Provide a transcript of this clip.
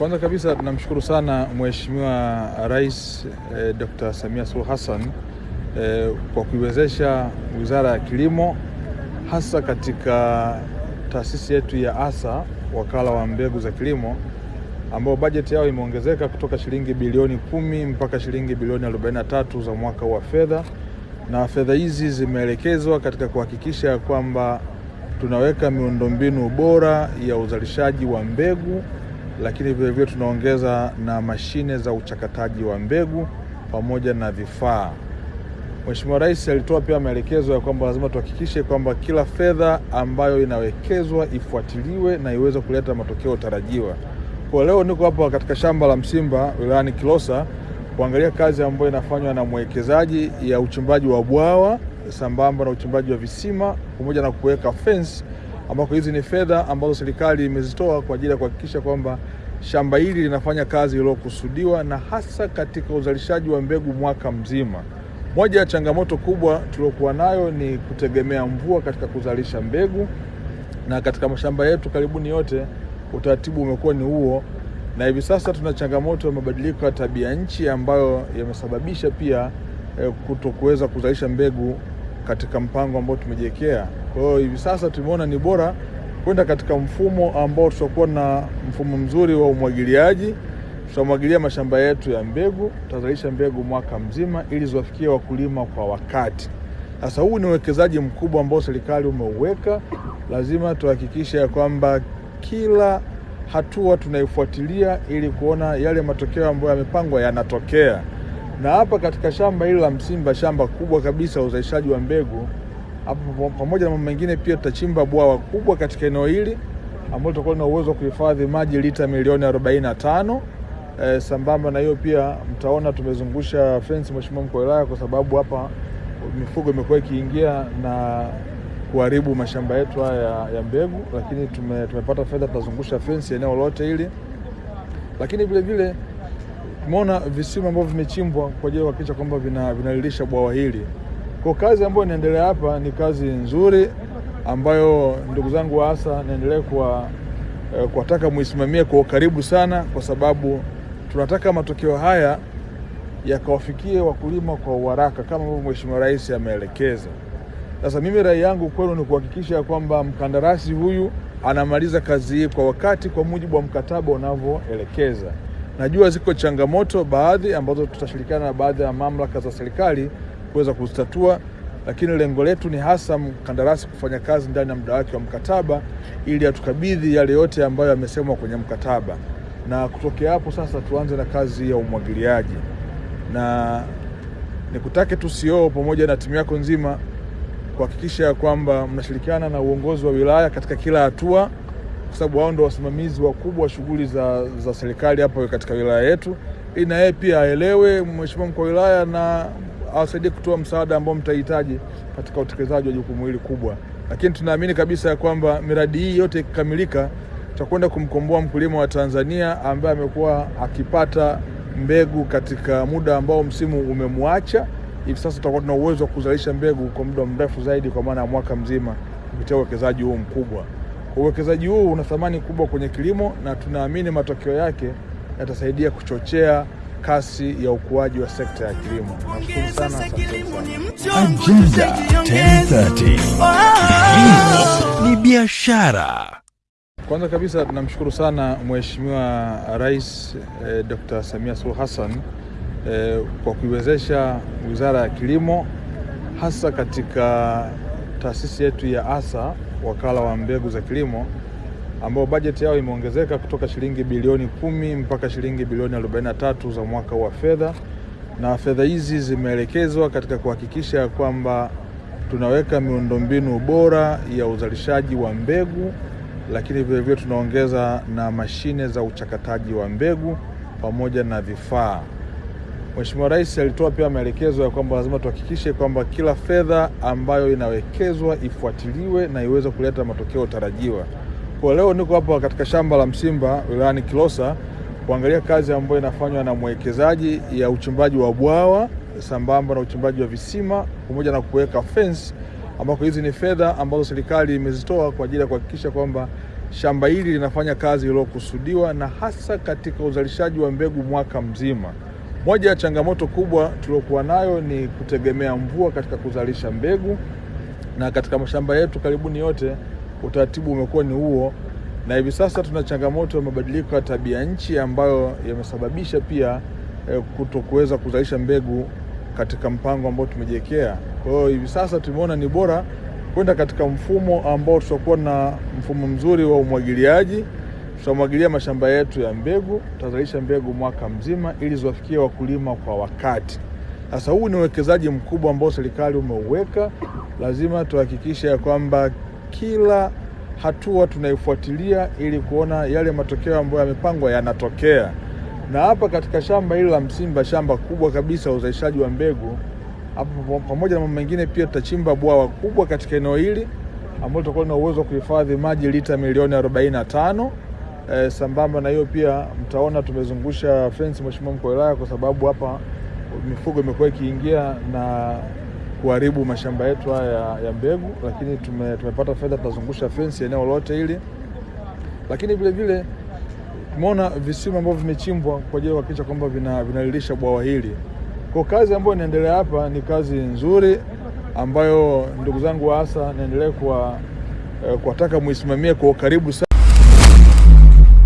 Kwanza kabisa tunamshukuru sana Mheshimiwa Rais eh, Dr. Samia Suluhu Hassan eh, kwa kuiwezesha Wizara ya Kilimo hasa katika taasisi yetu ya ASA Wakala wa Mbegu za Kilimo ambao bajeti yao imeongezeka kutoka shilingi bilioni kumi mpaka shilingi bilioni 43 za mwaka wa fedha, na fedha hizi zimeelekezwa katika kuhakikisha kwamba tunaweka miundombinu bora ya uzalishaji wa mbegu, lakini vilevile tunaongeza na mashine za uchakataji wa mbegu pamoja na vifaa. Mheshimiwa Rais alitoa pia maelekezo ya kwamba lazima tuhakikishe kwamba kila fedha ambayo inawekezwa ifuatiliwe na iweze kuleta matokeo tarajiwa. Kwa leo niko hapa katika shamba la Msimba wilayani Kilosa kuangalia kazi ambayo inafanywa na mwekezaji ya uchimbaji wa bwawa sambamba na uchimbaji wa visima pamoja na kuweka fence, ambako hizi ni fedha ambazo serikali imezitoa kwa ajili ya kuhakikisha kwamba shamba hili linafanya kazi iliyokusudiwa na hasa katika uzalishaji wa mbegu mwaka mzima. Moja ya changamoto kubwa tuliokuwa nayo ni kutegemea mvua katika kuzalisha mbegu, na katika mashamba yetu karibuni yote utaratibu umekuwa ni huo, na hivi sasa tuna changamoto ya mabadiliko ya tabia nchi ambayo yamesababisha pia eh, kuto kuweza kuzalisha mbegu katika mpango ambao tumejiwekea. Kwa hiyo hivi sasa tumeona ni bora kwenda katika mfumo ambao tutakuwa na mfumo mzuri wa umwagiliaji. Tutamwagilia mashamba yetu ya mbegu, tutazalisha mbegu mwaka mzima ili ziwafikie wakulima kwa wakati. Sasa huu ni uwekezaji mkubwa ambao serikali umeuweka, lazima tuhakikishe ya kwamba kila hatua tunaifuatilia ili kuona yale matokeo ambayo yamepangwa yanatokea. Na hapa katika shamba hili la Msimba, shamba kubwa kabisa uzalishaji wa mbegu hapo, pamoja na mambo mengine, pia tutachimba bwawa kubwa katika eneo hili ambalo tutakuwa na uwezo wa kuhifadhi maji lita milioni 45. E, sambamba na hiyo pia mtaona tumezungusha fence, Mheshimiwa Mkuu wa Wilaya, kwa sababu hapa mifugo imekuwa ikiingia na kuharibu mashamba yetu haya ya mbegu, lakini tume, tumepata fedha, tutazungusha fence eneo lote hili, lakini vile vile tumeona visima ambavyo vimechimbwa kwa ajili ya kuhakikisha kwamba vinalilisha vina bwawa hili. Kwa kazi ambayo inaendelea hapa ni kazi nzuri ambayo ndugu zangu wa ASA naendelea kuwataka eh, muisimamie kwa ukaribu sana, kwa sababu tunataka matokeo haya yakawafikie wakulima kwa uharaka kama ambavyo Mheshimiwa Rais ameelekeza. Sasa mimi rai yangu kwenu ni kuhakikisha kwamba mkandarasi huyu anamaliza kazi hii kwa wakati kwa mujibu wa mkataba unavyoelekeza. Najua ziko changamoto baadhi ambazo tutashirikiana na baadhi ya mamlaka za serikali kuweza kuzitatua, lakini lengo letu ni hasa mkandarasi kufanya kazi ndani ya muda wake wa mkataba ili atukabidhi yale yote ambayo yamesemwa kwenye mkataba, na kutokea hapo sasa tuanze na kazi ya umwagiliaji, na nikutake tu CEO pamoja na timu yako nzima kuhakikisha kwamba mnashirikiana na uongozi wa wilaya katika kila hatua, kwa sababu wao ndio wasimamizi wakubwa wa shughuli za, za serikali hapa katika wilaya yetu, ili na yeye pia aelewe, Mheshimiwa Mkuu wa Wilaya, na awasaidie kutoa msaada ambao mtahitaji katika utekelezaji wa jukumu hili kubwa. Lakini tunaamini kabisa ya kwamba miradi hii yote ikikamilika, tutakwenda kumkomboa mkulima wa Tanzania ambaye amekuwa akipata mbegu katika muda ambao msimu umemwacha hivi sasa tutakuwa tuna uwezo wa kuzalisha mbegu kwa muda mrefu zaidi, kwa maana ya mwaka mzima kupitia uwekezaji huu mkubwa. Kwa uwekezaji huu una thamani kubwa kwenye kilimo, na tunaamini matokeo yake yatasaidia kuchochea kasi ya ukuaji wa sekta ya kilimo. Nashukuru sana, Agenda 1030 ni biashara. Kwanza kabisa tunamshukuru sana Mheshimiwa Rais eh, Dr. Samia Suluhu Hassan eh, kwa kuiwezesha Wizara ya Kilimo hasa katika taasisi yetu ya ASA Wakala wa Mbegu za Kilimo ambao bajeti yao imeongezeka kutoka shilingi bilioni kumi mpaka shilingi bilioni 43 za mwaka wa fedha, na fedha hizi zimeelekezwa katika kuhakikisha kwamba tunaweka miundombinu bora ya uzalishaji wa mbegu, lakini vilevile tunaongeza na mashine za uchakataji wa mbegu pamoja na vifaa. Mheshimiwa Rais alitoa pia maelekezo ya kwamba lazima tuhakikishe kwamba kila fedha ambayo inawekezwa ifuatiliwe na iweze kuleta matokeo tarajiwa. Kwa leo niko hapa katika shamba la Msimba wilayani Kilosa kuangalia kazi ambayo inafanywa na mwekezaji ya uchimbaji wa bwawa sambamba na uchimbaji wa visima pamoja na kuweka fence, ambako hizi ni fedha ambazo serikali imezitoa kwa ajili ya kuhakikisha kwamba shamba hili linafanya kazi iliyokusudiwa na hasa katika uzalishaji wa mbegu mwaka mzima. Moja ya changamoto kubwa tuliokuwa nayo ni kutegemea mvua katika kuzalisha mbegu, na katika mashamba yetu karibuni yote utaratibu umekuwa ni huo, na hivi sasa tuna changamoto ya mabadiliko ya tabia nchi ambayo yamesababisha pia eh, kutokuweza kuzalisha mbegu katika mpango ambao tumejiwekea. Kwa hiyo hivi sasa tumeona ni bora kwenda katika mfumo ambao tutakuwa na mfumo mzuri wa umwagiliaji. Tutamwagilia mashamba yetu ya mbegu, tutazalisha mbegu mwaka mzima ili ziwafikie wakulima kwa wakati. Sasa huu ni uwekezaji mkubwa ambao serikali umeuweka, lazima tuhakikishe ya kwamba kila hatua tunaifuatilia ili kuona yale matokeo ambayo yamepangwa yanatokea. Na hapa katika shamba hili la Msimba, shamba kubwa kabisa uzalishaji wa mbegu hapo, pamoja na mambo mengine, pia tutachimba bwawa kubwa katika eneo hili ambalo tutakuwa na uwezo wa kuhifadhi maji lita milioni 45. E, sambamba na hiyo pia mtaona tumezungusha fence, Mheshimiwa Mkuu wa Wilaya, kwa sababu hapa mifugo imekuwa ikiingia na kuharibu mashamba yetu haya ya, mbegu, lakini tume, tumepata fedha, tutazungusha fence eneo lote hili, lakini vile vile tumeona visima ambavyo vimechimbwa kwa ajili ya kuhakikisha kwamba vinalilisha vina bwawa hili. Kwa kazi ambayo inaendelea hapa ni kazi nzuri ambayo ndugu zangu hasa ASA naendelea kuwataka muisimamie kwa ukaribu sana.